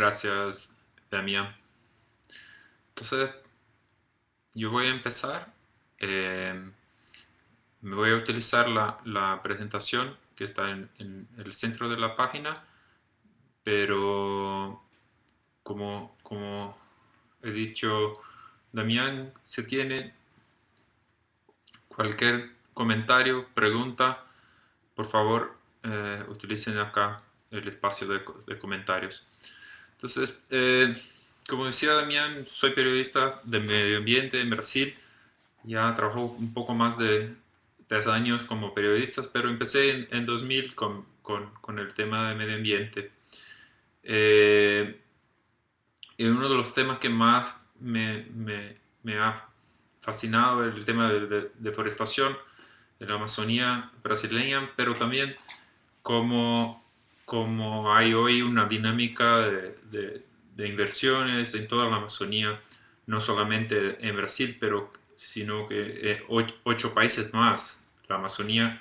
Gracias, Damián. Entonces, yo voy a empezar. Eh, me voy a utilizar la, presentación que está en, el centro de la página, pero como, he dicho, Damián, se tiene cualquier comentario, pregunta, por favor, eh, utilicen acá el espacio de, comentarios. Entonces, eh, como decía Damián, soy periodista de medio ambiente en Brasil. Ya trabajo un poco más de tres años como periodista, pero empecé en, 2000 con, con, el tema de medio ambiente. Eh, y uno de los temas que más me, me, me ha fascinado es el tema de, deforestación en la Amazonía brasileña, pero también como, como hay hoy una dinámica de, de, inversiones en toda la Amazonía, no solamente en Brasil, pero sino que eh, ocho, países más. La Amazonía,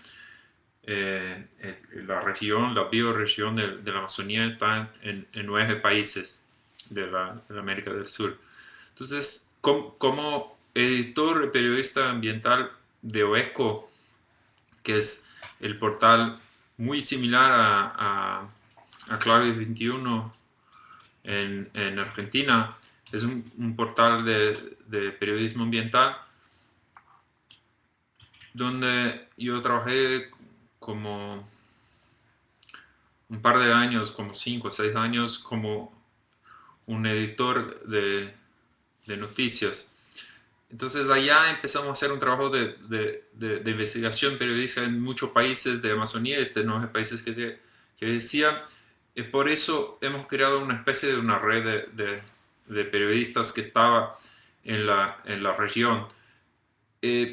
eh, la región, la bioregión de, de la Amazonía está en, en nueve países de la, de la, América del Sur. Entonces, como, como editor y periodista ambiental de OECO, que es el portal muy similar a, a, Clave 21 en, en, Argentina. Es un, portal de, de, periodismo ambiental donde yo trabajé como un par de años, como cinco o seis años, como un editor de, de noticias. Entonces allá empezamos a hacer un trabajo de, de, investigación periodística en muchos países de Amazonía, este nueve países que, que decía. Y por eso hemos creado una especie de una red de, periodistas que estaba en la, en la región. y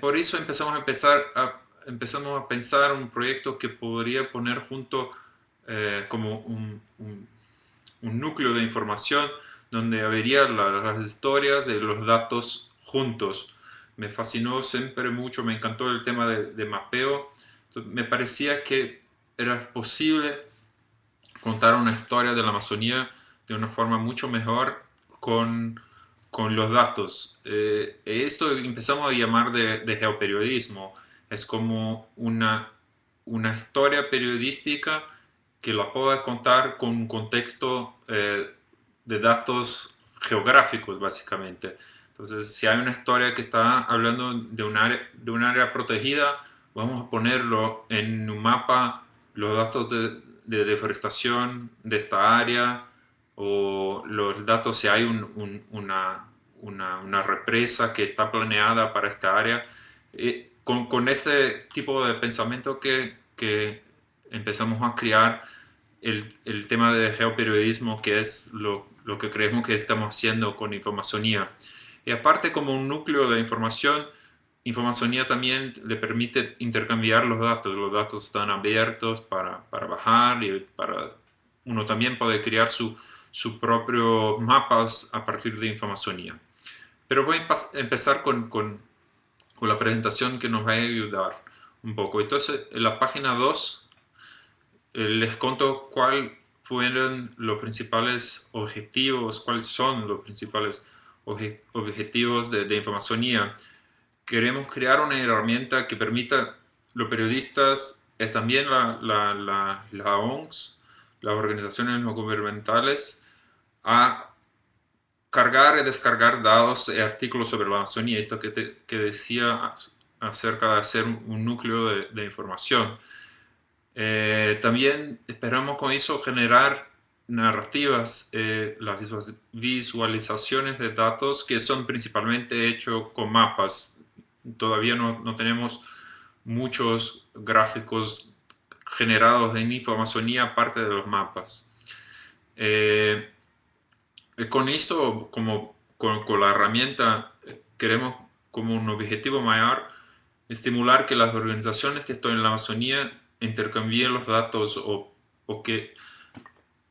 por eso empezamos a, empezar a, empezamos a pensar un proyecto que podría poner junto eh, como un, un, un, núcleo de información donde habría las historias y los datos juntos. Me fascinó siempre mucho, me encantó el tema de, mapeo. me parecía que era posible contar una historia de la Amazonía de una forma mucho mejor con, con los datos. Eh, esto empezamos a llamar de, geoperiodismo. Es como una, una historia periodística que la pueda contar con un contexto eh, de datos geográficos, básicamente. Entonces, si hay una historia que está hablando de un área, de un área protegida, vamos a ponerlo en un mapa, los datos de, deforestación de esta área, o los datos si hay una, una, represa que está planeada para esta área. Eh, con, con, este tipo de pensamiento que, que empezamos a crear el, el, tema de geoperiodismo, que es lo, lo que creemos que estamos haciendo con Informacionía. Y aparte como un núcleo de información, Informacionía también le permite intercambiar los datos. Los datos están abiertos para, para bajar y para uno también puede crear su, su propio mapas a partir de Informacionía. Pero voy a empezar con, con, con, la presentación que nos va a ayudar un poco. Entonces, en la página 2 eh, les conto cuáles fueron los principales objetivos, cuáles son los principales objetivos de, de. Queremos crear una herramienta que permita los periodistas, y también la, la, la, ONGs, las organizaciones no gubernamentales, a cargar y descargar datos y artículos sobre la Amazonía, esto que, te, que decía acerca de hacer un núcleo de, de información. Eh, también esperamos con eso generar narrativas, eh, las visualizaciones de datos que son principalmente hechos con mapas. Todavía no, no tenemos muchos gráficos generados en Informacionía aparte de los mapas. Eh, con esto, como con, con, la herramienta, queremos como un objetivo mayor estimular que las organizaciones que están en la Amazonía intercambien los datos o, o que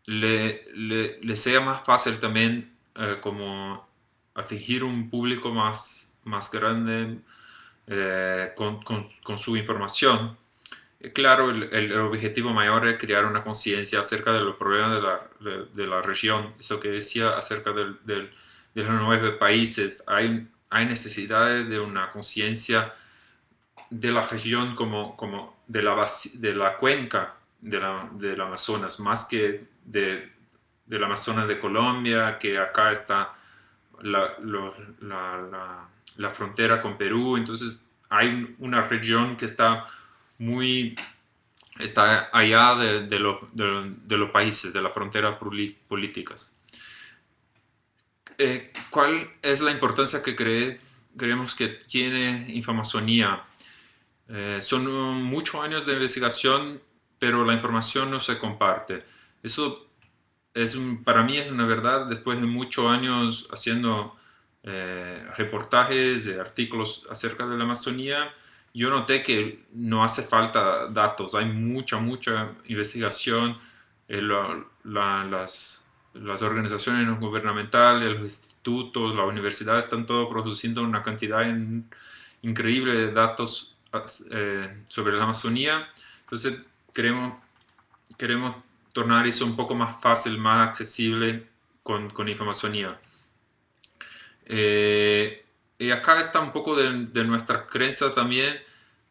le, le, sea más fácil también eh, como atingir un público más, más grande eh, con, con, su información. claro, el, objetivo mayor es crear una conciencia acerca de los problemas de la, región. Eso que decía acerca de los nueve países. Hay, hay necesidades de una conciencia de la región como, como de, la, de la cuenca de la, del Amazonas, más que de, del Amazonas de Colombia, que acá está la, la, frontera con Perú. Entonces hay una región que está muy está allá de, los países, de las fronteras políticas. Eh, ¿Cuál es la importancia que cree, creemos que tiene Infamazonía? Eh, son muchos años de investigación, pero la información no se comparte. Eso es para mí es una verdad, después de muchos años haciendo eh, reportajes, artículos acerca de la Amazonía, yo noté que no hace falta datos, hay mucha, mucha investigación, eh, las, las, organizaciones no gubernamentales, los institutos, las universidades están todos produciendo una cantidad increíble de datos eh, sobre la Amazonía, entonces queremos, queremos tornar eso un poco más fácil, más accesible con, con Infamazonía. Eh, y acá está un poco de, de, nuestra creencia también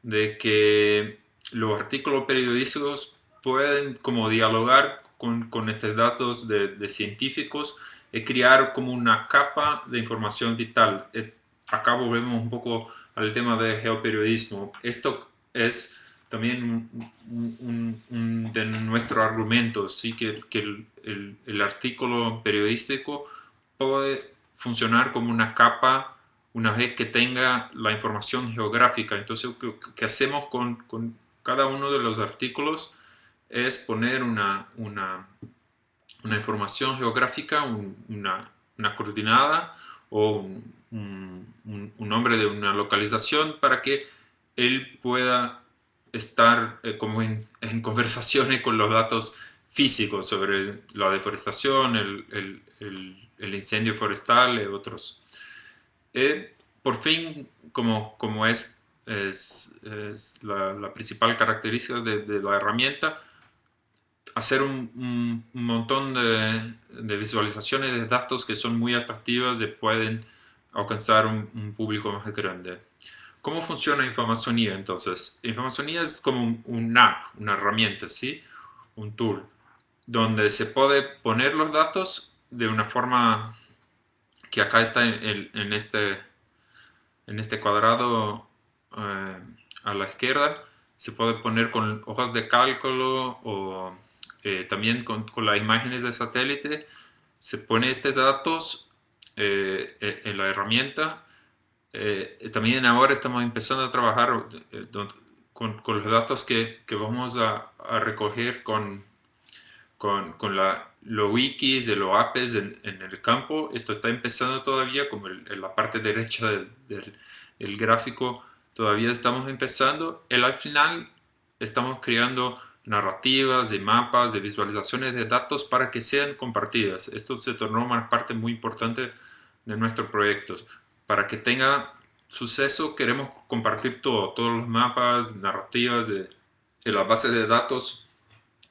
de que los artículos periodísticos pueden como dialogar con, con estos datos de, de, científicos y crear como una capa de información vital. Eh, acá volvemos un poco al tema de geoperiodismo. Esto es también un, de nuestros argumentos, ¿sí? que, que el, el, artículo periodístico puede funcionar como una capa una vez que tenga la información geográfica. Entonces, lo que hacemos con, con, cada uno de los artículos es poner una, una, una información geográfica, una, una, coordinada o un, un nombre de una localización para que él pueda estar eh, como en, conversaciones con los datos físicos sobre la deforestación, el, el, incendio forestal y otros. Eh, por fin, como, como es, es, la, principal característica de, la herramienta, hacer un, montón de, visualizaciones de datos que son muy atractivas y pueden alcanzar un, público más grande. ¿Cómo funciona Infamazonía entonces? Infamazonía es como un, app, una herramienta, ¿sí? Un tool, donde se puede poner los datos de una forma que acá está en, este, en este cuadrado eh, a la izquierda, se puede poner con hojas de cálculo o eh, también con, con, las imágenes de satélite, se pone estos datos eh, en la herramienta. También ahora estamos empezando a trabajar con, con, los datos que, que vamos a, a, recoger con, con, con la, los wikis de los apps en, en, el campo. Esto está empezando todavía, como en la parte derecha del, del, gráfico, todavía estamos empezando. Y al final estamos creando narrativas, de mapas, de visualizaciones de datos para que sean compartidas. Esto se tornó una parte muy importante de nuestros proyectos para que tenga suceso queremos compartir todo, todos los mapas, narrativas de, de las bases de datos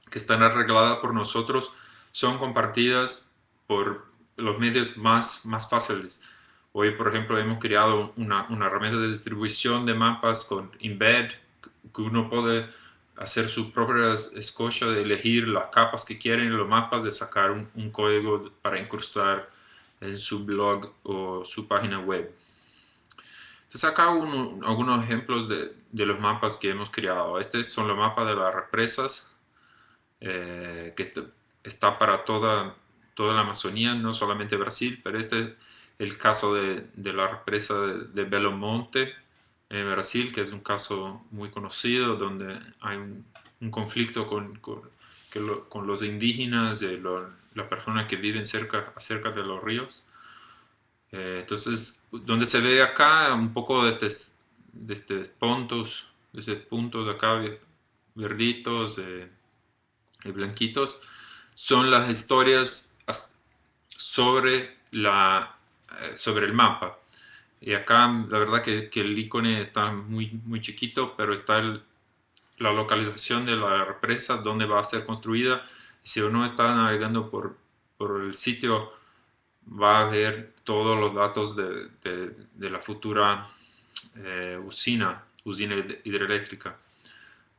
que están arregladas por nosotros son compartidas por los medios más, más fáciles. Hoy, por ejemplo, hemos creado una, una herramienta de distribución de mapas con Embed, que uno puede hacer su propia escocha de elegir las capas que quieren, los mapas, de sacar un, un código para incrustar en su blog o su página web. Entonces acá algunos ejemplos de, de, los mapas que hemos creado. Estos son los mapas de las represas, eh, que está para toda, toda la Amazonía, no solamente Brasil, pero este es el caso de, de la represa de, de, Belo Monte en Brasil, que es un caso muy conocido, donde hay un, un conflicto con, con, con, los indígenas y las personas que viven cerca, cerca de los ríos. Eh, entonces, donde se ve acá un poco de estos, de estos puntos, de estos puntos de acá verditos eh, y blanquitos, son las historias sobre, la, eh, sobre el mapa. Y acá la verdad que, que el icono está muy, muy chiquito, pero está el, la localización de la represa, dónde va a ser construida. Si uno está navegando por, por el sitio, va a ver todos los datos de, de, la futura eh, usina, usina hidroeléctrica,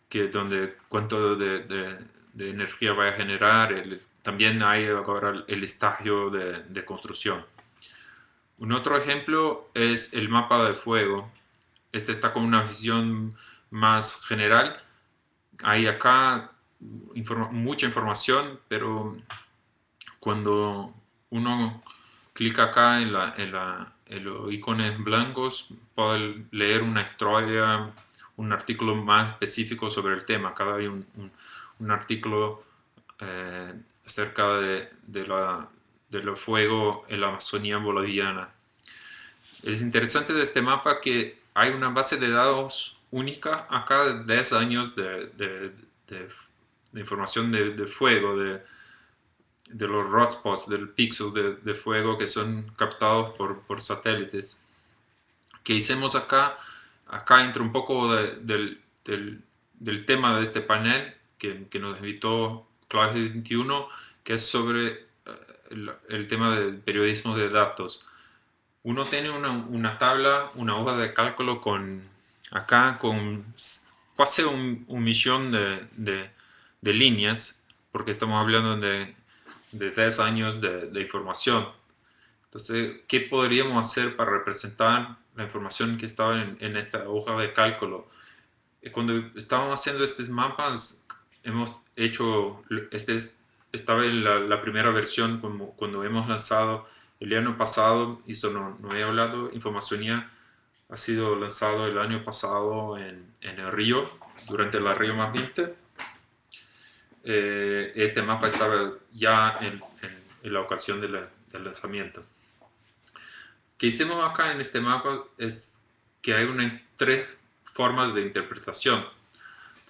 que donde cuánto de, de energía va a generar, también hay ahora el estadio de, construcción. Un otro ejemplo es el mapa de fuego. Este está con una visión más general. Hay acá mucha información, pero cuando uno clica acá en, la, en, los iconos blancos, puede leer una historia, un artículo más específico sobre el tema. Cada hay un, un, artículo eh, acerca de, de, la, de fuego en la Amazonía boliviana. Es interesante de este mapa que hay una base de datos única acá de 10 años de, de, información de, fuego, de, los hotspots, del pixel de, fuego que son captados por, por satélites. Que hicimos acá, acá entra un poco del, del, del, tema de este panel que, que nos invitó Clave 21, que es sobre eh, el, el, tema del periodismo de datos. Uno tiene una, una, tabla, una hoja de cálculo con acá con casi un, un millón de, de, de líneas, porque estamos hablando de de tres años de, información. Entonces, ¿qué podríamos hacer para representar la información que estaba en, esta hoja de cálculo? Eh, cuando estábamos haciendo estos mapas, hemos hecho, este estaba en la, primera versión como, cuando hemos lanzado el año pasado, y esto no, no he hablado, Informacionía ha sido lanzado el año pasado en, en el Río, durante la Río más 20 eh, este mapa estaba ya en, la ocasión del lanzamiento. que hicimos acá en este mapa es que hay una, tres formas de interpretación.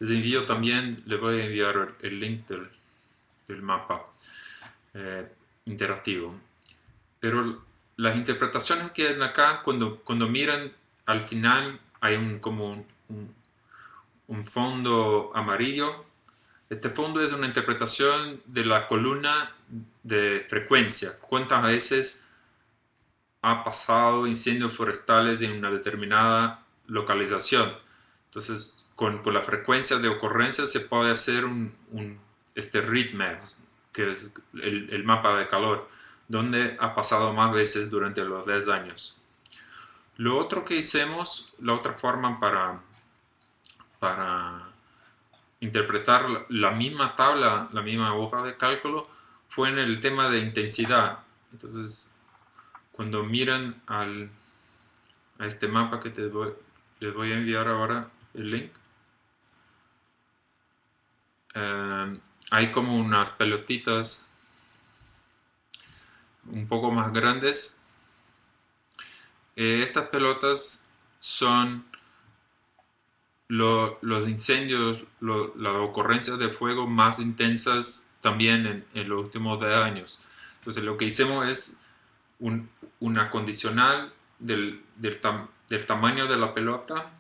Les envío también, le voy a enviar el link del, mapa eh, interactivo. Pero las interpretaciones que hay acá, cuando, cuando miran al final, hay un, como un, un fondo amarillo este fondo es una interpretación de la columna de frecuencia. ¿Cuántas veces ha pasado incendios forestales en una determinada localización? Entonces, con, la frecuencia de ocurrencia se puede hacer un, un este que es el, mapa de calor, donde ha pasado más veces durante los 10 años. Lo otro que hicimos, la otra forma para, para interpretar la misma tabla, la misma hoja de cálculo, fue en el tema de intensidad. Entonces, cuando miran al, a este mapa que te les voy a enviar ahora el link, eh, hay como unas pelotitas un poco más grandes. Eh, estas pelotas son los incendios, las ocurrencias de fuego más intensas también en, los últimos 10 años. Entonces lo que hicimos es un, una condicional del, del, del, tamaño de la pelota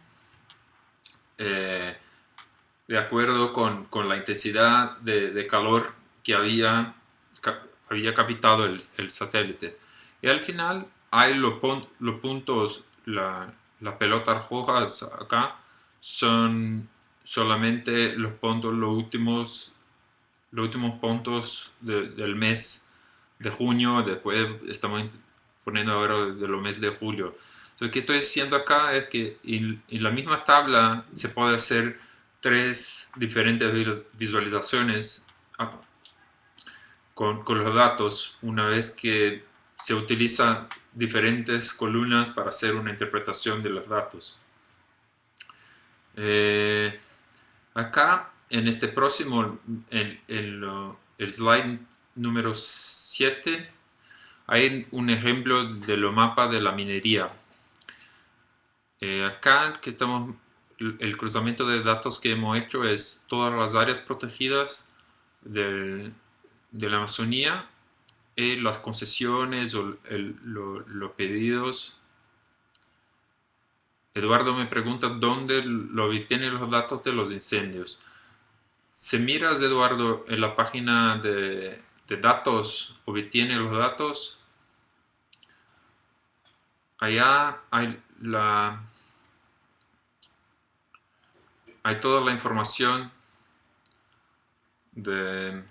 eh, de acuerdo con, con la intensidad de, de, calor que había, había captado el, el, satélite. Y al final hay los, los puntos, la, las pelotas rojas acá, son solamente los puntos, los últimos, los últimos puntos del mes de junio, después estamos poniendo ahora de los meses de julio. Lo que estoy diciendo acá es que en, la misma tabla se puede hacer tres diferentes visualizaciones ah, con, los datos una vez que se utilizan diferentes columnas para hacer una interpretación de los datos. Eh, acá, en este próximo, en, el slide número 7, hay un ejemplo de lo mapa de la minería. Eh, acá que estamos, el cruzamiento de datos que hemos hecho es todas las áreas protegidas de la Amazonía y las concesiones o los pedidos Eduardo me pregunta dónde lo obtiene los datos de los incendios. Si miras, Eduardo, en la página de, de datos, obtiene los datos, allá hay la hay toda la información de,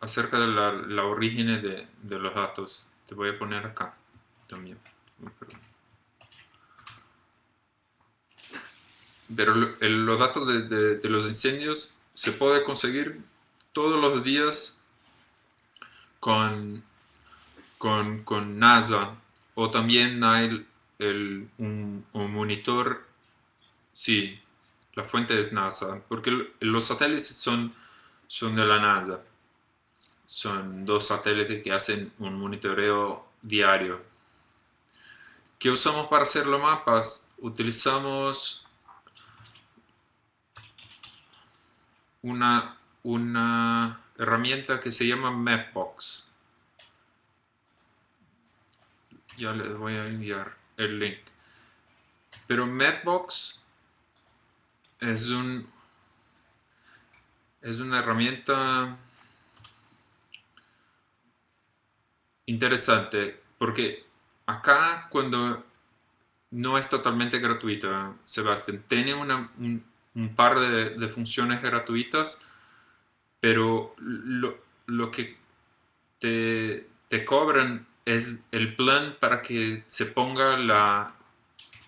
acerca de la, origen de, los datos. Te voy a poner acá también. Pero los datos de, de los incendios se puede conseguir todos los días con, con, NASA o también hay el, un, monitor, sí, la fuente es NASA, porque los satélites son, son de la NASA. Son dos satélites que hacen un monitoreo diario. ¿Qué usamos para hacer los mapas? Utilizamos una, una herramienta que se llama Mapbox. Ya les voy a enviar el link. Pero Mapbox es un es una herramienta interesante porque acá cuando no es totalmente gratuita, Sebastián, tiene un, par de funciones gratuitas pero lo, que te, cobran es el plan para que se ponga la,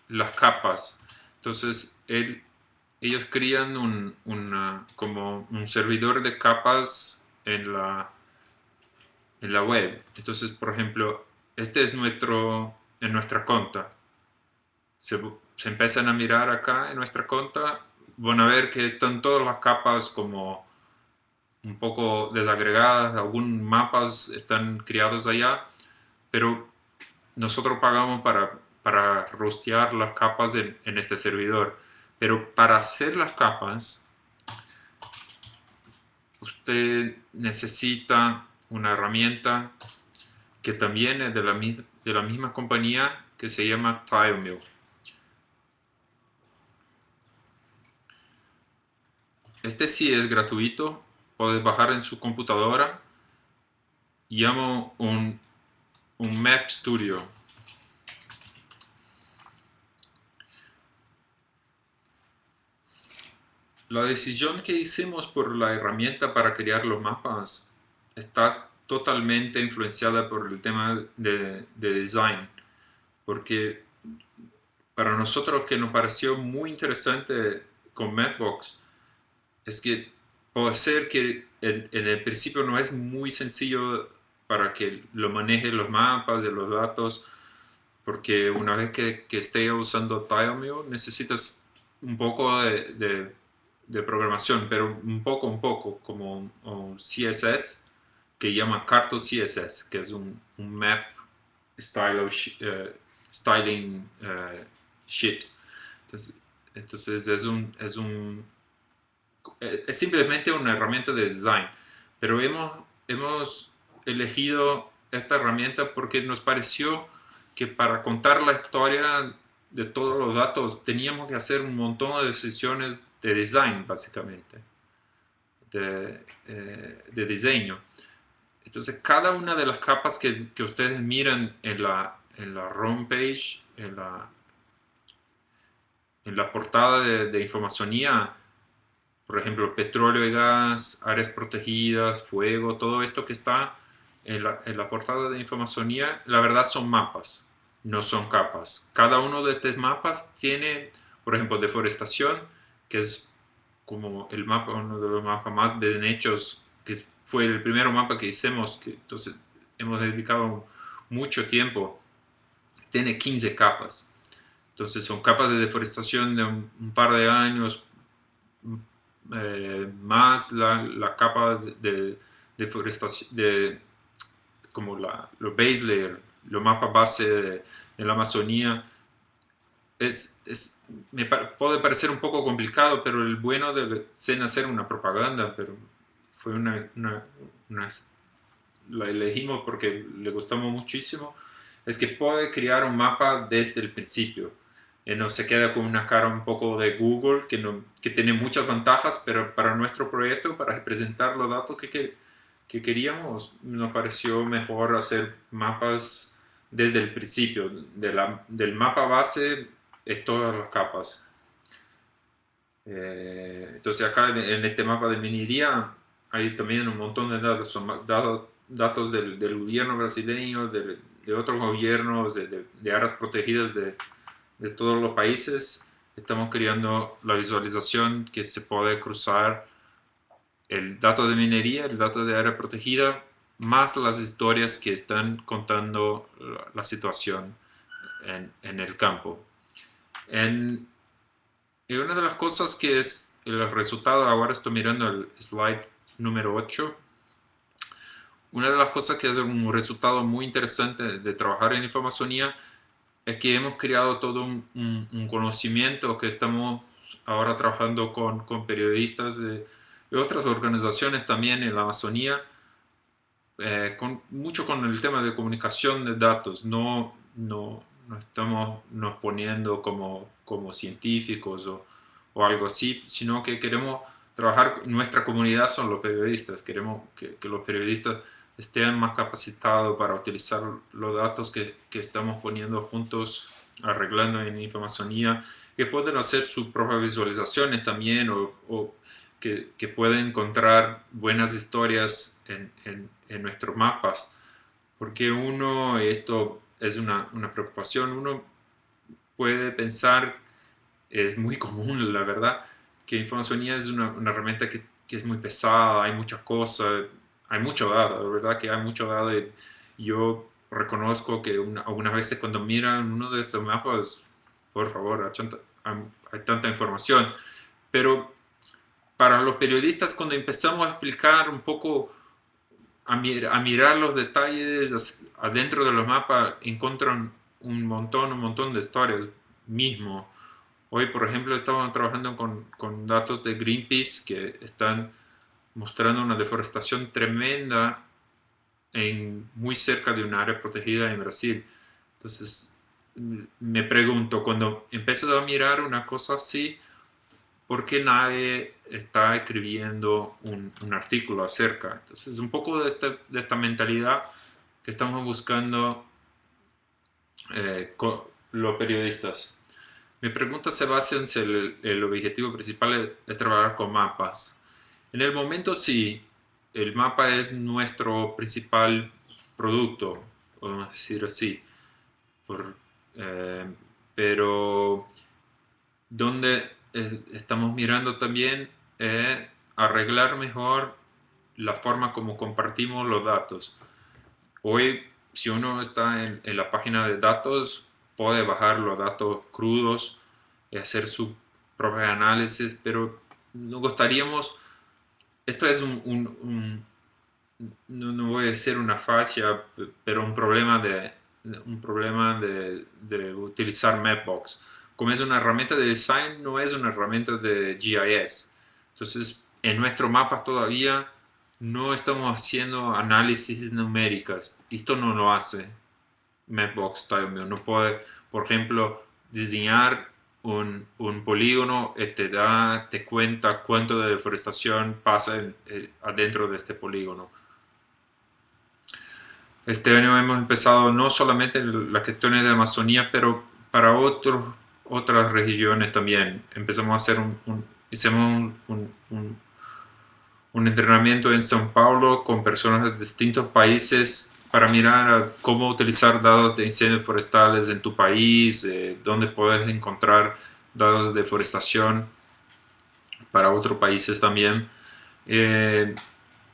las capas. Entonces, ellos crían un, como un servidor de capas en la, en la web. Entonces, por ejemplo, este es nuestro, en nuestra cuenta. Se, se empiezan a mirar acá en nuestra cuenta, van a ver que están todas las capas como un poco desagregadas, algunos mapas están creados allá, pero nosotros pagamos para, para rostear las capas en, este servidor. Pero para hacer las capas, usted necesita una herramienta que también es de la, de la misma compañía que se llama TileMill. Este sí es gratuito, puedes bajar en su computadora. Llamo un, un Map Studio. La decisión que hicimos por la herramienta para crear los mapas está totalmente influenciada por el tema de, de design. Porque para nosotros que nos pareció muy interesante con Mapbox es que puede ser que en, el principio no es muy sencillo para que lo maneje los mapas de los datos, porque una vez que, esté usando TileMill necesitas un poco de, programación, pero un poco, un poco, como un, CSS que llama Carto CSS, que es un, map eh, styling uh, sheet. Entonces, entonces es un, es un es simplemente una herramienta de design, pero hemos, hemos elegido esta herramienta porque nos pareció que para contar la historia de todos los datos teníamos que hacer un montón de decisiones de design, básicamente, de, eh, de diseño. Entonces, cada una de las capas que, que ustedes miran en la, en la homepage, en la, en la portada de, de informacionía, por ejemplo, petróleo y gas, áreas protegidas, fuego, todo esto que está en la, portada de informacionía, la verdad son mapas, no son capas. Cada uno de estos mapas tiene, por ejemplo, deforestación, que es como el mapa, uno de los mapas más bien hechos, que fue el primer mapa que hicimos, que entonces hemos dedicado mucho tiempo, tiene 15 capas. Entonces son capas de deforestación de un par de años, eh, más la, la, capa de deforestación, de, como la, lo base layer, lo mapa base de, la Amazonía, es, es, me puede parecer un poco complicado, pero el bueno de ser hacer una propaganda, pero fue una, una, la elegimos porque le gustamos muchísimo, es que puede crear un mapa desde el principio. Eh, no se queda con una cara un poco de Google, que, no, que tiene muchas ventajas, pero para nuestro proyecto, para presentar los datos que, que, que queríamos, nos pareció mejor hacer mapas desde el principio, de la, del mapa base de todas las capas. Eh, entonces acá en, este mapa de minería hay también un montón de datos, son datos, datos del, del gobierno brasileño, de, de otros gobiernos, de, de, áreas protegidas de, de todos los países. Estamos creando la visualización que se puede cruzar el dato de minería, el dato de área protegida, más las historias que están contando la, situación en, en, el campo. En, y una de las cosas que es el resultado, ahora estoy mirando el slide número 8, una de las cosas que es un resultado muy interesante de trabajar en informacionía es que hemos creado todo un, conocimiento que estamos ahora trabajando con, con periodistas de, de, otras organizaciones también en la Amazonía, eh, con, mucho con el tema de comunicación de datos, no, no, no estamos nos poniendo como, como científicos o, o, algo así, sino que queremos trabajar, nuestra comunidad son los periodistas, queremos que, que los periodistas estén más capacitados para utilizar los datos que, que, estamos poniendo juntos, arreglando en informacionía, que pueden hacer sus propias visualizaciones también o, o que, que, pueden encontrar buenas historias en, nuestros mapas. Porque uno, esto es una, una preocupación. Uno puede pensar, es muy común, la verdad, que informacionía es una, una herramienta que, que, es muy pesada, hay muchas cosas, hay mucho dado, la verdad que hay mucho dado. Yo reconozco que una, algunas veces cuando miran uno de estos mapas, por favor, hay hay tanta información. Pero para los periodistas, cuando empezamos a explicar un poco a, mirar los detalles adentro de los mapas encuentran un montón, un montón de historias mismo. Hoy, por ejemplo, estamos trabajando con, con, datos de Greenpeace que están mostrando una deforestación tremenda en, muy cerca de un área protegida en Brasil. Entonces, me pregunto, cuando empiezo a mirar una cosa así, ¿por qué nadie está escribiendo un, artículo acerca? Entonces, un poco de, este, de esta mentalidad que estamos buscando eh, con los periodistas. Mi pregunta se basa en si el, objetivo principal es, trabajar con mapas. En el momento sí, el mapa es nuestro principal producto, vamos a decir así. Eh, pero donde estamos mirando también eh, arreglar mejor la forma como compartimos los datos. Hoy, si uno está en, la página de datos, puede bajar los datos crudos y hacer su propio análisis, pero nos gustaríamos, esto es un, no, voy a decir una facha, pero un problema de, un problema de, de utilizar Mapbox como es una herramienta de design, no es una herramienta de GIS. Entonces, en nuestro mapa todavía no estamos haciendo análisis numéricas. Esto no lo hace Mapbox No puede, por ejemplo, diseñar un, un, polígono y te da, te cuenta cuánto de deforestación pasa adentro de este polígono. Este año hemos empezado no solamente las cuestiones de Amazonía, pero para otros otras regiones también. Empezamos a hacer un, hicimos un, un, un, entrenamiento en São Paulo con personas de distintos países para mirar cómo utilizar datos de incendios forestales en tu país, eh, dónde puedes encontrar datos de deforestación para otros países también. Eh,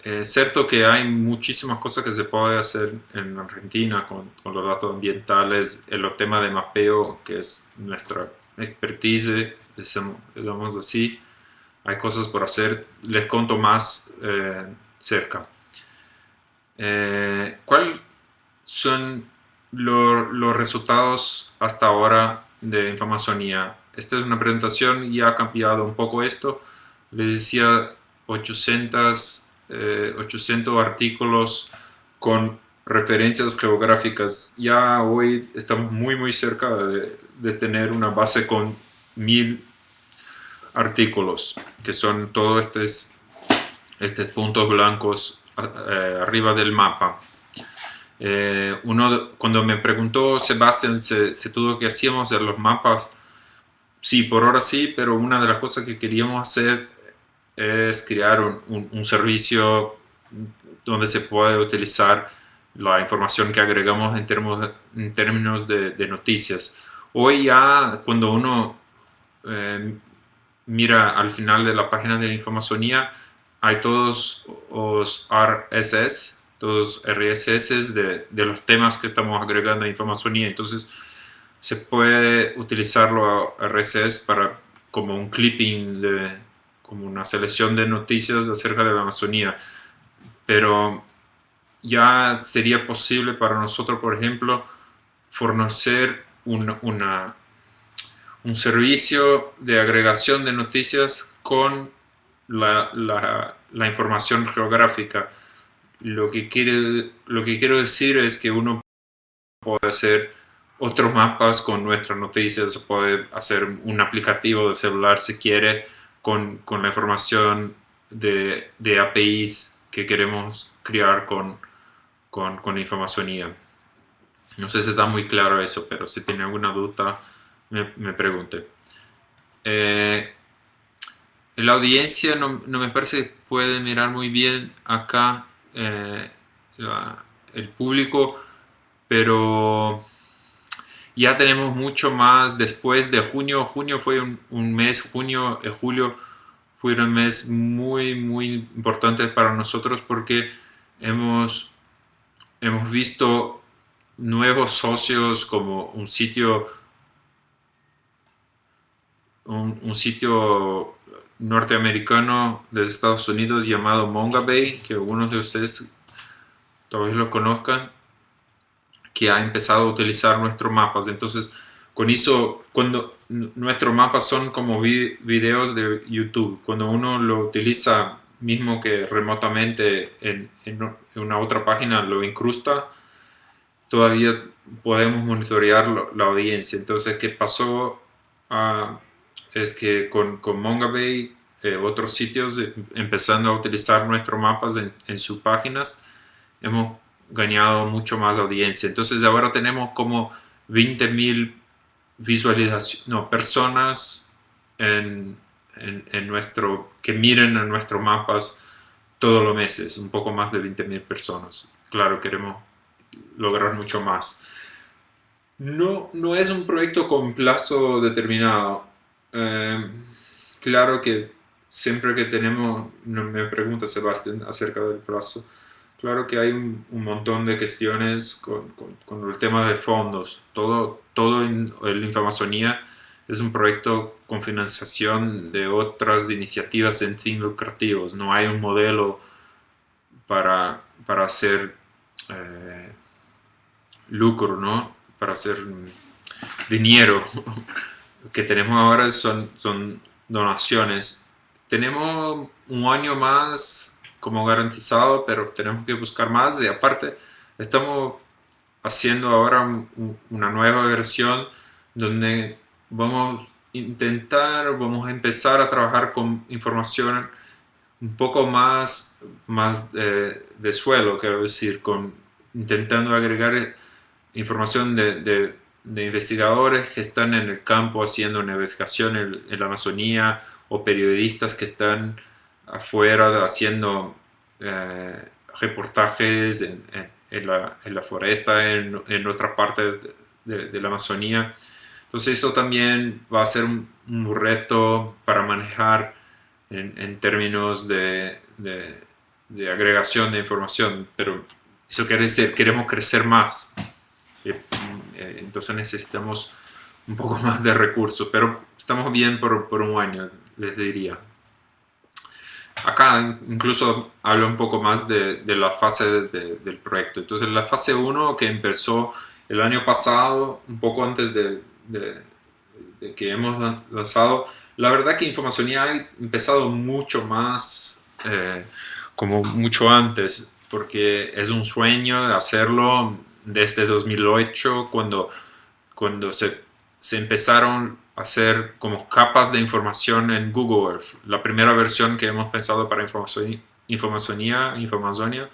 es cierto que hay muchísimas cosas que se puede hacer en Argentina con, con los datos ambientales, en los temas de mapeo, que es nuestra expertise, digamos así. Hay cosas por hacer, les conto más eh, cerca. Eh, ¿Cuáles son los resultados hasta ahora de Informacionía? Esta es una presentación y ha cambiado un poco esto. Les decía 800 800 eh, artículos con referencias geográficas. Ya hoy estamos muy muy cerca de, tener una base con mil artículos, que son todos estos, estos puntos blancos eh, arriba del mapa. Eh, uno, cuando me preguntó Sebastián si, todo lo que hacíamos en los mapas, sí, por ahora sí, pero una de las cosas que queríamos hacer es crear un, un, servicio donde se puede utilizar la información que agregamos en términos, en términos de, noticias. Hoy ya cuando uno eh, mira al final de la página de Informacionía, hay todos los RSS, todos RSS de, de los temas que estamos agregando a Informacionía. Entonces, se puede utilizarlo a RSS para como un clipping, de, como una selección de noticias acerca de la Amazonía. Pero ya sería posible para nosotros, por ejemplo, fornecer una un servicio de agregación de noticias con la, la, información geográfica. Lo que, quiere, lo que quiero decir es que uno puede hacer otros mapas con nuestras noticias, puede hacer un aplicativo de celular si quiere con, con la información de, de, APIs que queremos crear con, con, con información No sé si está muy claro eso, pero si tiene alguna duda, me, pregunte. Eh, la audiencia no, me parece que puede mirar muy bien acá eh, el público, pero ya tenemos mucho más después de junio. Junio fue un, mes, junio y julio fue un mes muy, muy importante para nosotros porque hemos, hemos visto nuevos socios como un sitio un, sitio norteamericano de Estados Unidos llamado Mongabay, que algunos de ustedes todavía lo conozcan, que ha empezado a utilizar nuestros mapas. Entonces, con eso, cuando nuestros mapas son como videos de YouTube, cuando uno lo utiliza mismo que remotamente en, una otra página lo incrusta, todavía podemos monitorear la audiencia. Entonces, ¿qué pasó? a es que con, con Mongabay, eh, otros sitios, eh, empezando a utilizar nuestros mapas en, sus páginas, hemos ganado mucho más audiencia. Entonces ahora tenemos como 20.000 visualizaciones, no, personas en, en, nuestro, que miren en nuestros mapas todos los meses, un poco más de 20.000 personas. Claro, queremos lograr mucho más. No, no es un proyecto con plazo determinado. Eh, claro que siempre que tenemos, me pregunta Sebastián acerca del plazo, claro que hay un, montón de cuestiones con, el tema de fondos. Todo, todo en, la es un proyecto con financiación de otras iniciativas en fin lucrativos. No hay un modelo para, para hacer eh, lucro, ¿no? Para hacer dinero que tenemos ahora son, son donaciones. Tenemos un año más como garantizado, pero tenemos que buscar más. Y aparte estamos haciendo ahora una nueva versión donde vamos a intentar, vamos a empezar a trabajar con información un poco más, más de, de suelo, quiero decir, con, intentando agregar información de, de investigadores que están en el campo haciendo investigación en, la Amazonía o periodistas que están afuera haciendo eh, reportajes en, en, la, en, la, floresta, en, otra parte de, la Amazonía. Entonces eso también va a ser un, reto para manejar en, términos de, de, agregación de información, pero eso quiere decir, queremos crecer más. Eh, entonces necesitamos un poco más de recursos, pero estamos bien por, por un año, les diría. Acá incluso hablo un poco más de, de la fase del proyecto. Entonces la fase 1 que empezó el año pasado, un poco antes de, de, que hemos lanzado, la verdad que Información ha empezado mucho más, eh, como mucho antes. porque es un sueño hacerlo desde 2008 cuando, cuando se, se empezaron hacer como capas de información en Google Earth. La primera versión que hemos pensado para informacionía, informazonia,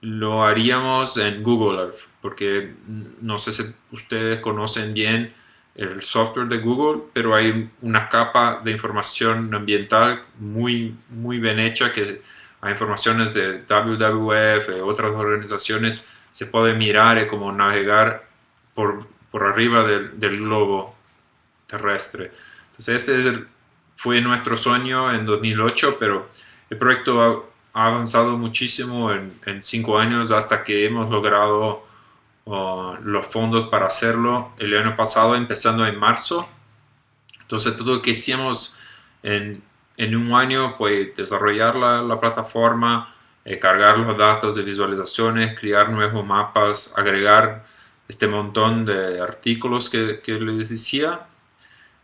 lo haríamos en Google Earth, porque no sé si ustedes conocen bien el software de Google, pero hay una capa de información ambiental muy, muy bien hecha que hay informaciones de WWF, otras organizaciones, se puede mirar y como navegar por, por arriba del, globo terrestre. Entonces este fue nuestro sueño en 2008, pero el proyecto ha avanzado muchísimo en, cinco años hasta que hemos logrado uh, los fondos para hacerlo el año pasado, empezando en marzo. Entonces todo lo que hicimos en, en un año fue desarrollar la, la plataforma, eh, cargar los datos de visualizaciones, crear nuevos mapas, agregar este montón de artículos que, que les decía.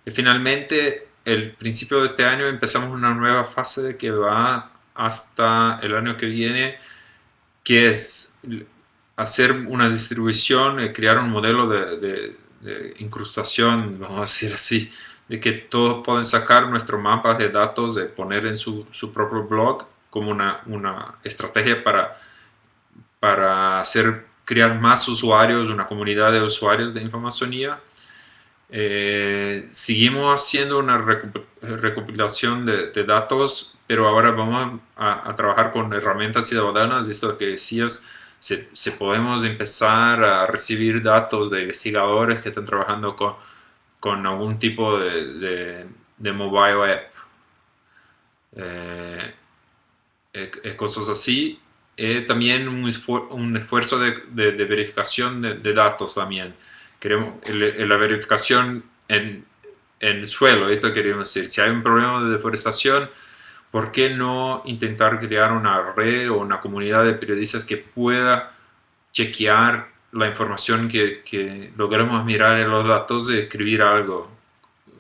Y finalmente, el principio de este año empezamos una nueva fase que va hasta el año que viene, que es hacer una distribución, eh, crear un modelo de, incrustación, vamos a decir así, de que todos pueden sacar nuestro mapa de datos, de poner en su, propio blog como una, una, estrategia para, para hacer, crear más usuarios, una comunidad de usuarios de informacionía eh, seguimos haciendo una recopilación de, datos, pero ahora vamos a, trabajar con herramientas ciudadanas, esto que decías, se, podemos empezar a recibir datos de investigadores que están trabajando con, algún tipo de, mobile app, eh, eh, cosas así. también un, un esfuerzo de, verificación de, datos también queremos la verificación en, en suelo, esto queremos decir, si hay un problema de deforestación, ¿por qué no intentar crear una red o una comunidad de periodistas que pueda chequear la información que, que mirar en los datos y escribir algo?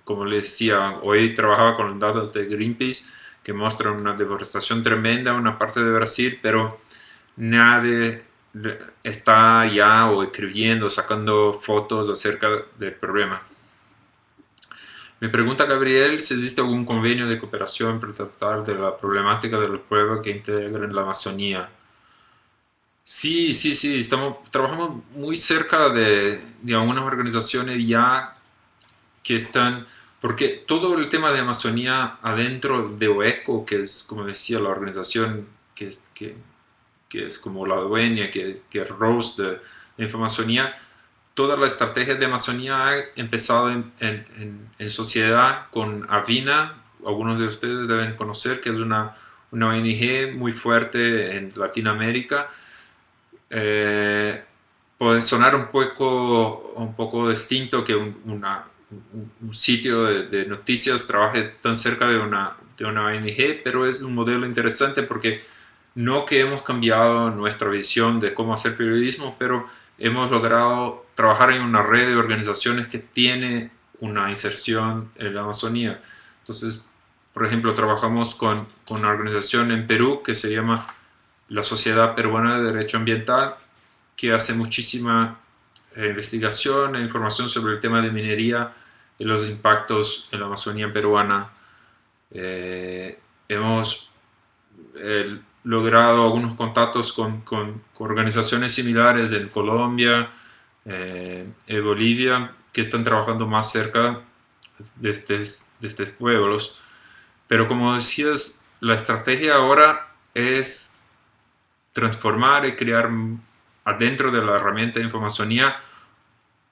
Como les decía, hoy trabajaba con los datos de Greenpeace que muestran una deforestación tremenda en una parte de Brasil, pero nadie está ya o escribiendo, sacando fotos acerca del problema. Me pregunta Gabriel si existe algún convenio de cooperación para tratar de la problemática de los pueblos que integran la Amazonía. Sí, sí, sí, estamos, trabajamos muy cerca de, de algunas organizaciones ya que están, porque todo el tema de Amazonía adentro de OECO, que es, como decía, la organización que, que que es como la dueña, que, que Rose de, Informacionía, toda la estrategia de Amazonía ha empezado en, en, sociedad con Avina, algunos de ustedes deben conocer que es una, una ONG muy fuerte en Latinoamérica. Eh, puede sonar un poco, un poco distinto que un, una, un sitio de, de, noticias trabaje tan cerca de una, de una ONG, pero es un modelo interesante porque no que hemos cambiado nuestra visión de cómo hacer periodismo, pero hemos logrado trabajar en una red de organizaciones que tiene una inserción en la Amazonía. Entonces, por ejemplo, trabajamos con, con una organización en Perú que se llama la Sociedad Peruana de Derecho Ambiental, que hace muchísima eh, investigación e información sobre el tema de minería y los impactos en la Amazonía peruana. Eh, hemos logrado algunos contactos con, con, organizaciones similares en Colombia, eh, en Bolivia, que están trabajando más cerca de de estos pueblos. Pero como decías, la estrategia ahora es transformar y crear adentro de la herramienta de informacionía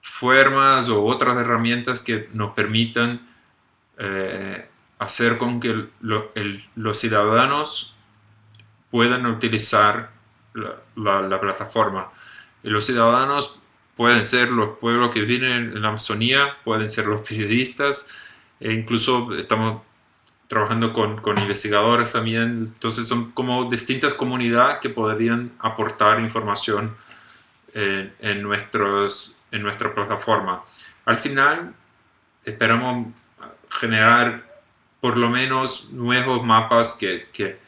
formas o otras herramientas que nos permitan eh, hacer con que los ciudadanos puedan utilizar la, plataforma. Los ciudadanos pueden ser los pueblos que viven en la Amazonía, pueden ser los periodistas, e incluso estamos trabajando con, con, investigadores también, entonces son como distintas comunidades que podrían aportar información en, nuestros, en nuestra plataforma. Al final esperamos generar por lo menos nuevos mapas que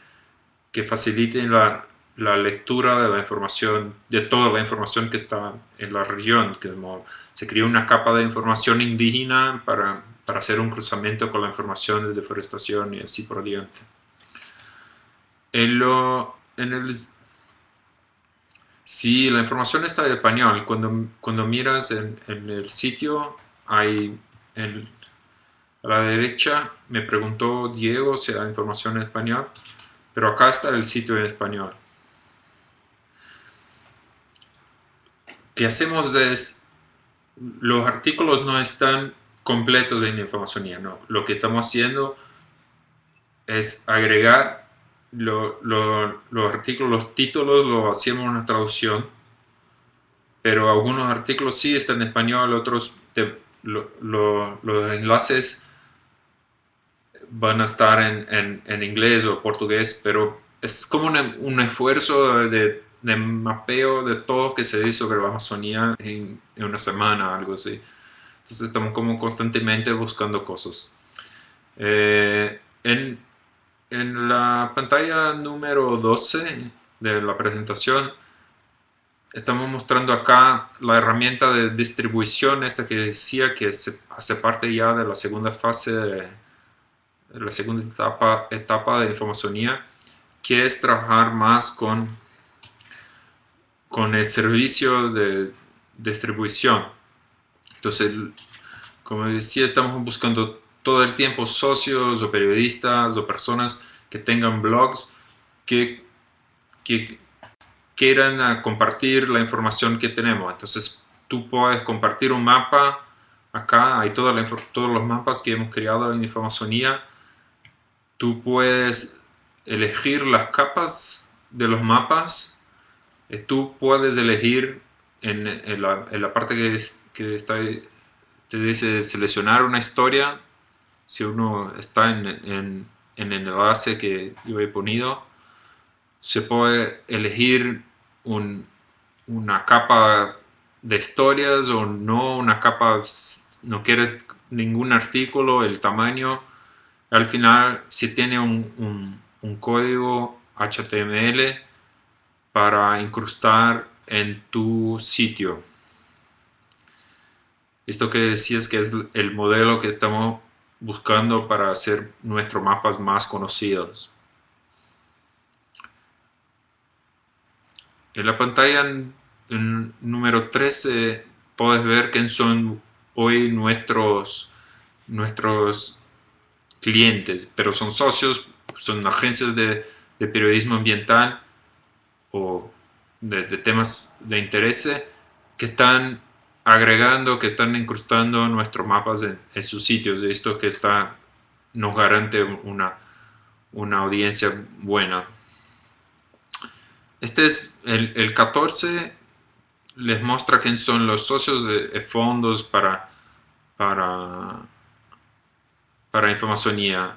que faciliten la, la lectura de la información, de toda la información que está en la región. Que se creó una capa de información indígena para, para, hacer un cruzamiento con la información de deforestación y así por diante. En, lo, en el, si la información está en español, cuando, cuando miras en, en el sitio, hay en, a la derecha me preguntó Diego si hay información en español, pero acá está el sitio en español. que hacemos es, los artículos no están completos en información, no. Lo que estamos haciendo es agregar los artículos, los títulos, lo hacemos una traducción, pero algunos artículos sí están en español, otros los enlaces van a estar en, en, inglés o portugués, pero es como un esfuerzo de de mapeo de todo que se dice sobre la Amazonía en, una semana, algo así. Entonces estamos como constantemente buscando cosas. Eh, en, en, la pantalla número 12 de la presentación estamos mostrando acá la herramienta de distribución, esta que decía que se, hace parte ya de la segunda fase, de, la segunda etapa, etapa de informacionía, que es trabajar más con con el servicio de distribución. Entonces, como decía, estamos buscando todo el tiempo socios o periodistas o personas que tengan blogs que, que quieran compartir la información que tenemos. Entonces, tú puedes compartir un mapa. Acá hay toda todos los mapas que hemos creado en Informacionía. Tú puedes elegir las capas de los mapas eh, tú puedes elegir en, la, parte que, está, te dice seleccionar una historia, si uno está en, en, el enlace que yo he ponido, se puede elegir una capa de historias o no una capa, no quieres ningún artículo, el tamaño. Al final, si tiene un, código HTML, para incrustar en tu sitio. Esto que decías que es el modelo que estamos buscando para hacer nuestros mapas más conocidos. En la pantalla número 13 puedes ver quién son hoy nuestros, nuestros clientes, pero son socios, son agencias de, de periodismo ambiental o de, temas de interés que están agregando, que están incrustando nuestros mapas en, sus sitios. Esto que está, nos garante una, una audiencia buena. Este es el, el 14, les muestra quién son los socios de, fondos para, para, para informacionía.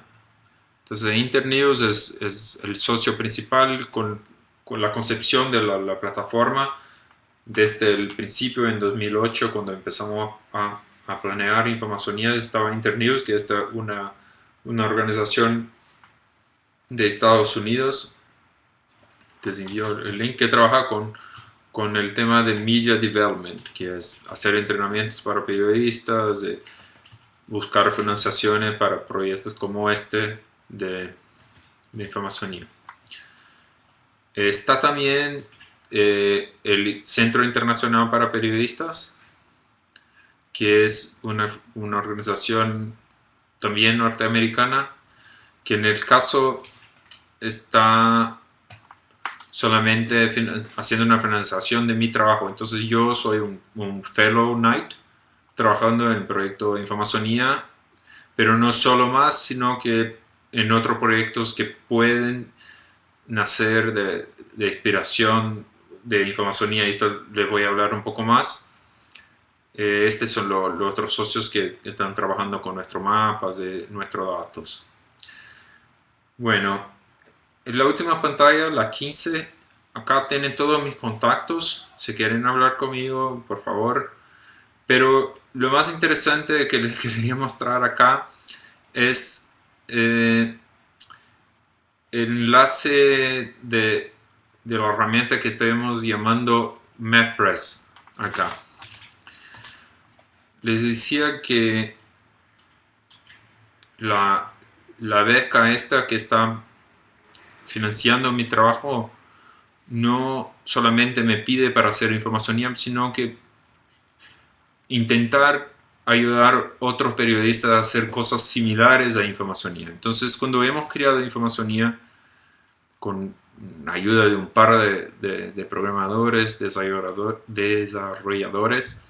Entonces Internews es, es el socio principal con con la concepción de la, plataforma desde el principio en 2008 cuando empezamos a, planear Informacionía estaba Internews que es una, una organización de Estados Unidos les envío el link que trabaja con, con el tema de Media Development que es hacer entrenamientos para periodistas buscar financiaciones para proyectos como este de, de Informacionía Está también eh, el Centro Internacional para Periodistas, que es una, organización también norteamericana, que en el caso está solamente haciendo una financiación de mi trabajo. Entonces yo soy un, fellow knight trabajando en el proyecto de Informacionía, pero no solo más, sino que en otros proyectos que pueden nacer de, inspiración de y esto les voy a hablar un poco más. Eh, estos son los otros socios que están trabajando con nuestros mapas, de nuestros datos. Bueno, en la última pantalla, la 15, acá tienen todos mis contactos. Si quieren hablar conmigo, por favor. Pero lo más interesante que les quería mostrar acá es eh, enlace de, de la herramienta que estamos llamando MapPress acá. Les decía que la, la beca esta que está financiando mi trabajo no solamente me pide para hacer información, sino que intentar ayudar a otros periodistas a hacer cosas similares a Infomasonía. Entonces, cuando hemos creado Infomasonía con ayuda de un par de, programadores, desarrolladores,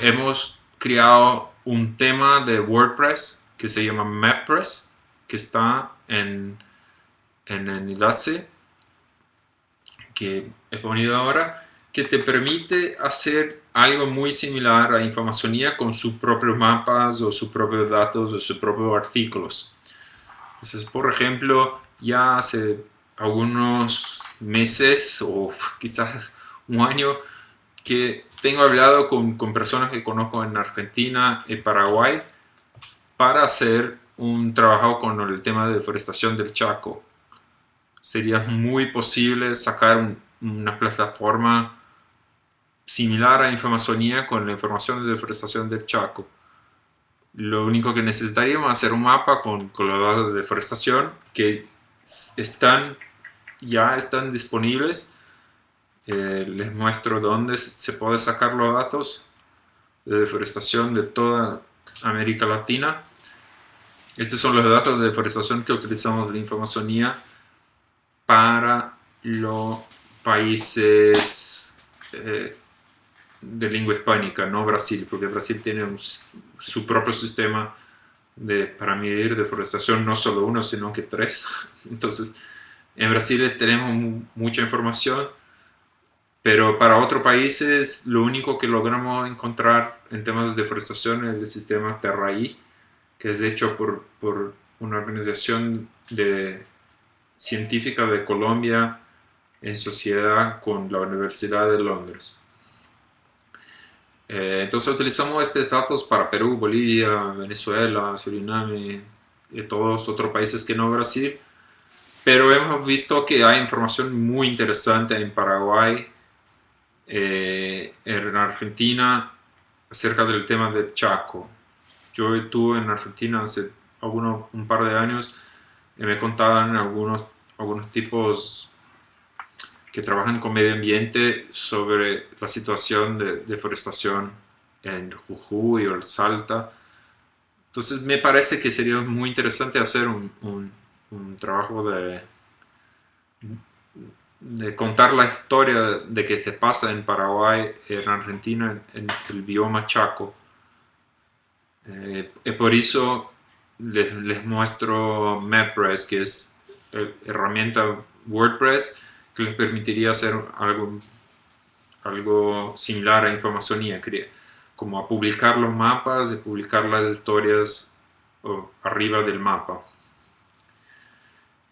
hemos creado un tema de WordPress que se llama MapPress, que está en, en el enlace que he ponido ahora, que te permite hacer algo muy similar a Infomasonía con sus propios mapas o sus propios datos o sus propios artículos. Entonces, por ejemplo, ya hace algunos meses o quizás un año que tengo hablado con, con personas que conozco en Argentina y Paraguay para hacer un trabajo con el tema de deforestación del Chaco. Sería muy posible sacar una plataforma similar a Infomasonía con la información de deforestación del Chaco. Lo único que necesitaríamos es hacer un mapa con, con los datos de deforestación que están, ya están disponibles. Eh, les muestro dónde se puede sacar los datos de deforestación de toda América Latina. Estos son los datos de deforestación que utilizamos de Infomasonía para los países eh, de lengua hispánica, no Brasil, porque Brasil tiene su propio sistema de, para medir deforestación, no solo uno, sino que tres. Entonces, en Brasil tenemos mucha información, pero para otros países lo único que logramos encontrar en temas de deforestación es el sistema Terraí, que es hecho por, por una organización científica de Colombia en sociedad con la Universidad de Londres. Eh, entonces utilizamos estos datos para Perú, Bolivia, Venezuela, Suriname y todos otros países que no Brasil. Pero hemos visto que hay información muy interesante en Paraguay, eh, en Argentina, acerca del tema del Chaco. Yo estuve en Argentina hace algunos, un par de años y me contaban algunos, algunos tipos que trabajan con medio ambiente sobre la situación de deforestación en Jujuy o el Salta. Entonces me parece que sería muy interesante hacer un, un, trabajo de, de contar la historia de que se pasa en Paraguay, en Argentina, en, el bioma Chaco. Eh, por eso les, les muestro MapPress, que es herramienta WordPress, que les permitiría hacer algo, algo similar a Infomasonía, como a publicar los mapas y publicar las historias arriba del mapa.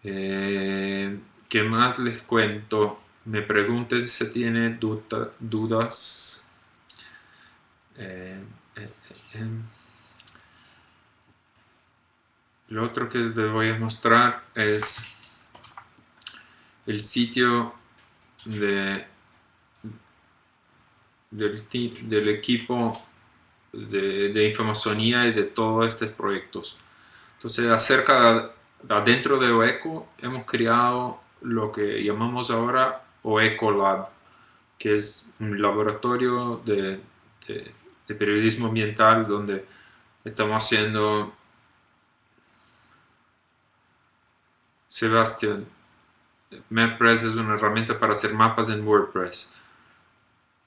Eh, ¿Qué más les cuento? Me pregunten si tienen dudas. Eh, eh, lo otro que les voy a mostrar es el sitio de, del, equipo de, de y de todos estos proyectos. Entonces, acerca de, adentro de OECO, hemos creado lo que llamamos ahora OECO Lab, que es un laboratorio de, de periodismo ambiental donde estamos haciendo Sebastián MapPress es una herramienta para hacer mapas en WordPress.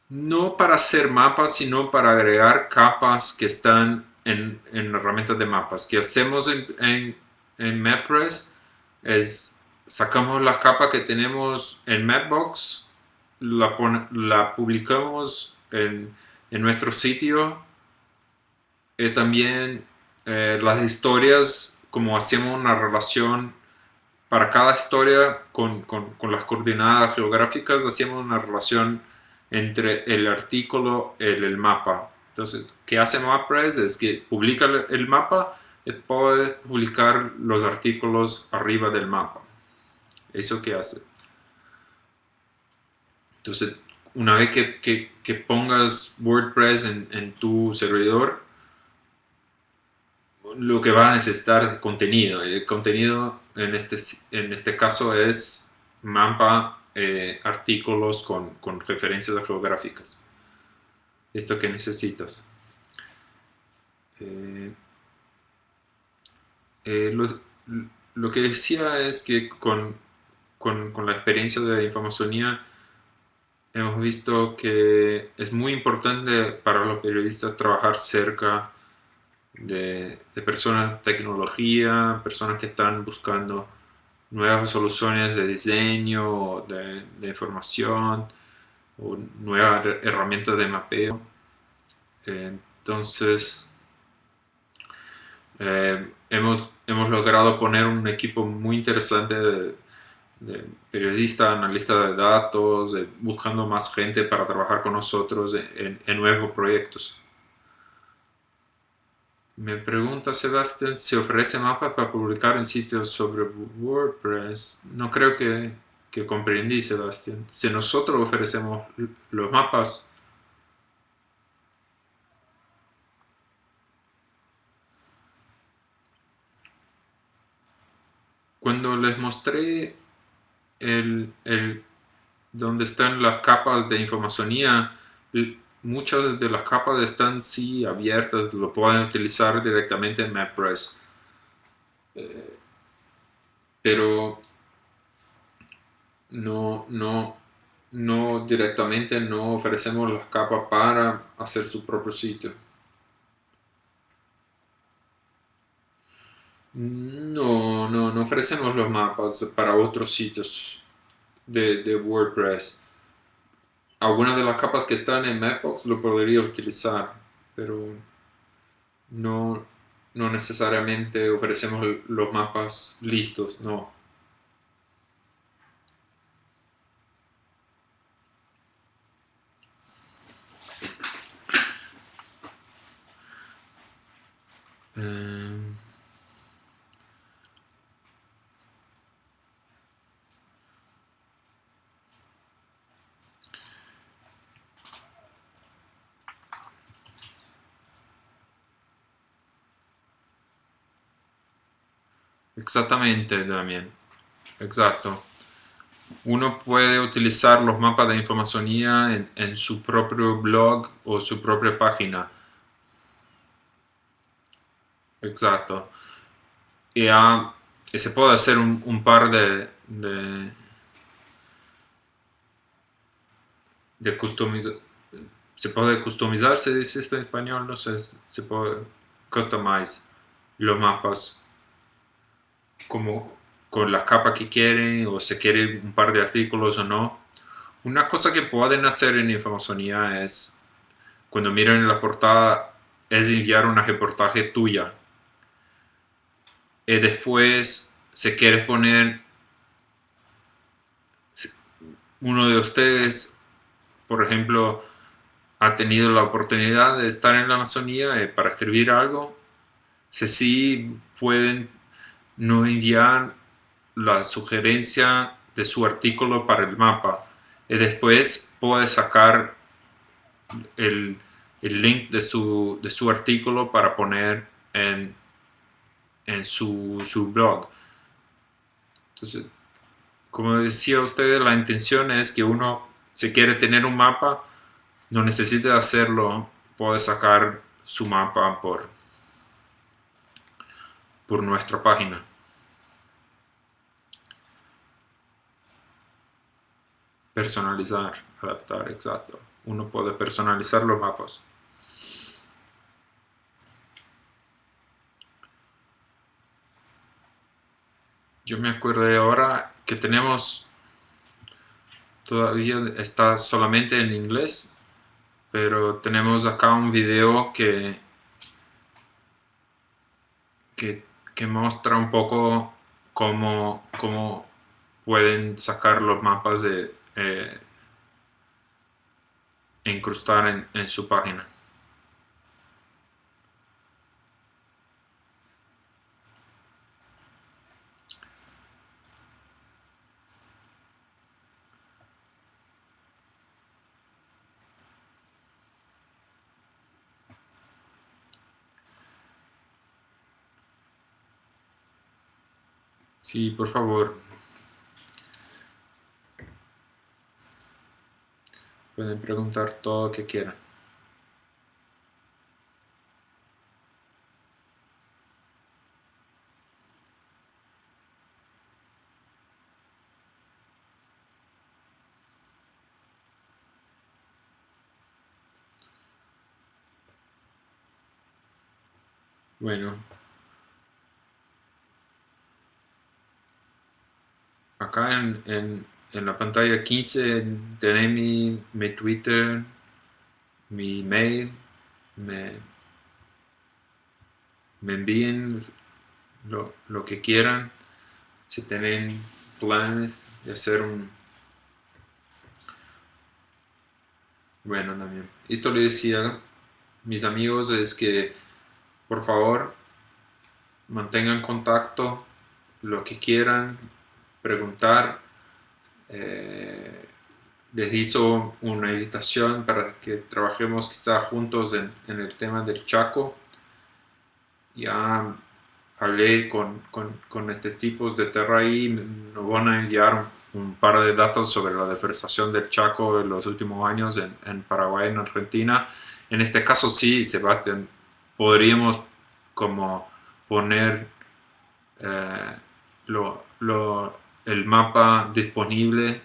No para hacer mapas, sino para agregar capas que están en, en herramientas de mapas. que hacemos en, en, MapPress? Es sacamos la capa que tenemos en Mapbox, la, la publicamos en, en, nuestro sitio y también eh, las historias, como hacemos una relación para cada historia con, con, con, las coordenadas geográficas hacemos una relación entre el artículo y el, mapa. Entonces, ¿qué hace MapPress? Es que publica el, mapa y puede publicar los artículos arriba del mapa. Eso que hace. Entonces, una vez que, pongas WordPress en, tu servidor, lo que va a necesitar es contenido. El contenido en este, en este caso es mapa, eh, artículos con, con, referencias geográficas. Esto que necesitas. Eh, eh, lo, que decía es que con, con la experiencia de la informafonía hemos visto que es muy importante para los periodistas trabajar cerca de, personas de tecnología, personas que están buscando nuevas soluciones de diseño, de, información, o nuevas herramientas de mapeo. entonces, eh, hemos, hemos logrado poner un equipo muy interesante de, de periodista, analista de datos, buscando más gente para trabajar con nosotros en, nuevos proyectos. Me pregunta Sebastián si ofrece mapas para publicar en sitios sobre WordPress. No creo que, que comprendí, Sebastián. Si nosotros ofrecemos los mapas, cuando les mostré el, el, donde están las capas de informacionía, muchas de las capas están sí abiertas, lo pueden utilizar directamente en MapPress. Eh, pero no, no, no directamente no ofrecemos las capas para hacer su propio sitio. No, no, no ofrecemos los mapas para otros sitios de, WordPress. Algunas de las capas que están en Mapbox lo podría utilizar, pero no, no necesariamente ofrecemos los mapas listos, no. Eh, Exactamente, también. Exacto. Uno puede utilizar los mapas de información en, su propio blog o su propia página. Exacto. Y, se puede hacer un, par de, de, de Se puede customizar, se dice en español, no sé, se puede customize los mapas como con la capa que quieren o se quiere un par de artículos o no. Una cosa que pueden hacer en informafonía es, cuando miren la portada, es enviar una reportaje tuya. Y después, se quiere poner uno de ustedes, por ejemplo, ha tenido la oportunidad de estar en la Amazonía eh, para escribir algo, si pueden nos envían la sugerencia de su artículo para el mapa y después puede sacar el, link de su, de su, artículo para poner en, en su, su, blog. Entonces, como decía usted, la intención es que uno, si quiere tener un mapa, no necesita hacerlo, puede sacar su mapa por, por nuestra página. Personalizar, adaptar, exacto. Uno puede personalizar los mapas. Yo me acuerdo ahora que tenemos, todavía está solamente en inglés, pero tenemos acá un video que, que que muestra un poco cómo, cómo pueden sacar los mapas de eh, incrustar en, en su página. Sí, por favor. Pueden preguntar todo lo que quieran. Bueno. Acá en, la pantalla 15 tenéis mi, Twitter, mi mail, me, me envíen lo, que quieran, si tienen planes de hacer un... Bueno, también. Esto le decía mis amigos es que por favor mantengan contacto, lo que quieran, preguntar. Eh, les hizo una invitación para que trabajemos quizá juntos en, el tema del Chaco. Ya hablé con, con, estos tipos de Terra y nos van a enviar un, par de datos sobre la deforestación del Chaco en los últimos años en, en Paraguay, en Argentina. En este caso sí, Sebastián, podríamos como poner eh, el mapa disponible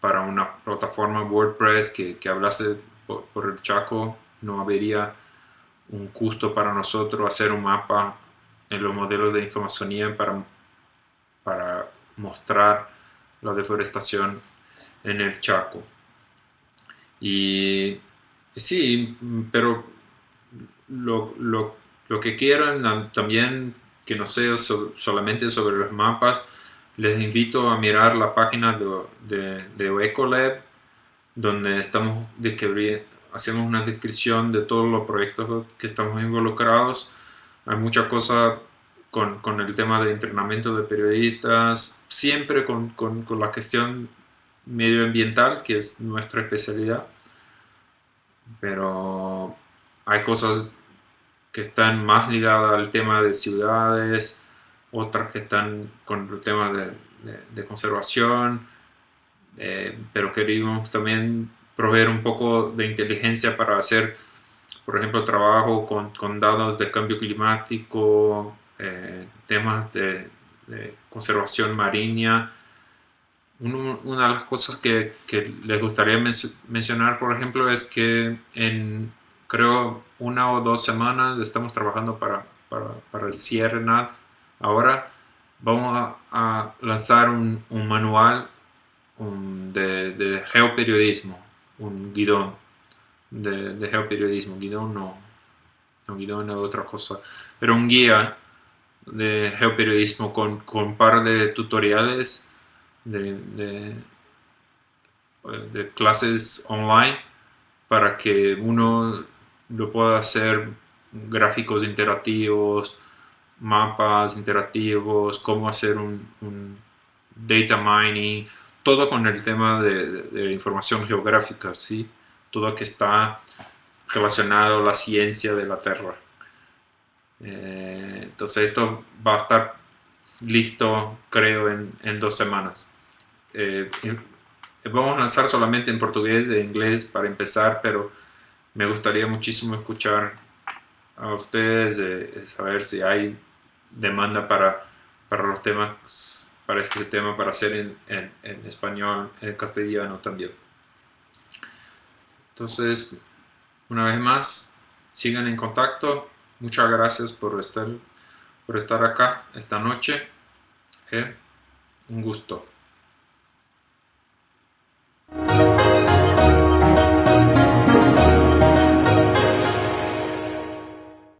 para una plataforma WordPress que, que hablase por, el Chaco, no habría un costo para nosotros hacer un mapa en los modelos de información para, para mostrar la deforestación en el Chaco. Y sí, pero lo, lo, que quieran también que no sea solamente sobre los mapas, les invito a mirar la página de, de, Ecolab, donde estamos hacemos una descripción de todos los proyectos que estamos involucrados. Hay mucha cosa con, con el tema de entrenamiento de periodistas, siempre con, con, con la cuestión medioambiental, que es nuestra especialidad. Pero hay cosas que están más ligadas al tema de ciudades, otras que están con el tema de, conservación, eh, pero queríamos también proveer un poco de inteligencia para hacer, por ejemplo, trabajo con, con datos de cambio climático, eh, temas de, conservación marina. una de las cosas que, que les gustaría mencionar, por ejemplo, es que en creo una o dos semanas estamos trabajando para, para, el cierre NAD. Ahora vamos a, lanzar un, manual de, geoperiodismo, un guidón de, geoperiodismo, guidón no, no guidón es otra cosa, pero un guía de geoperiodismo con, con un par de tutoriales de, clases online para que uno lo puedo hacer gráficos interactivos, mapas interactivos, cómo hacer un, data mining, todo con el tema de, información geográfica, ¿sí? todo que está relacionado a la ciencia de la Tierra. Eh, entonces esto va a estar listo, creo, en, dos semanas. Eh, vamos a lanzar solamente en portugués e inglés para empezar, pero me gustaría muchísimo escuchar a ustedes, eh, saber si hay demanda para, para los temas, para este tema, para hacer en, en, español, en castellano también. Entonces, una vez más, sigan en contacto. Muchas gracias por estar, por estar acá esta noche. Eh, un gusto.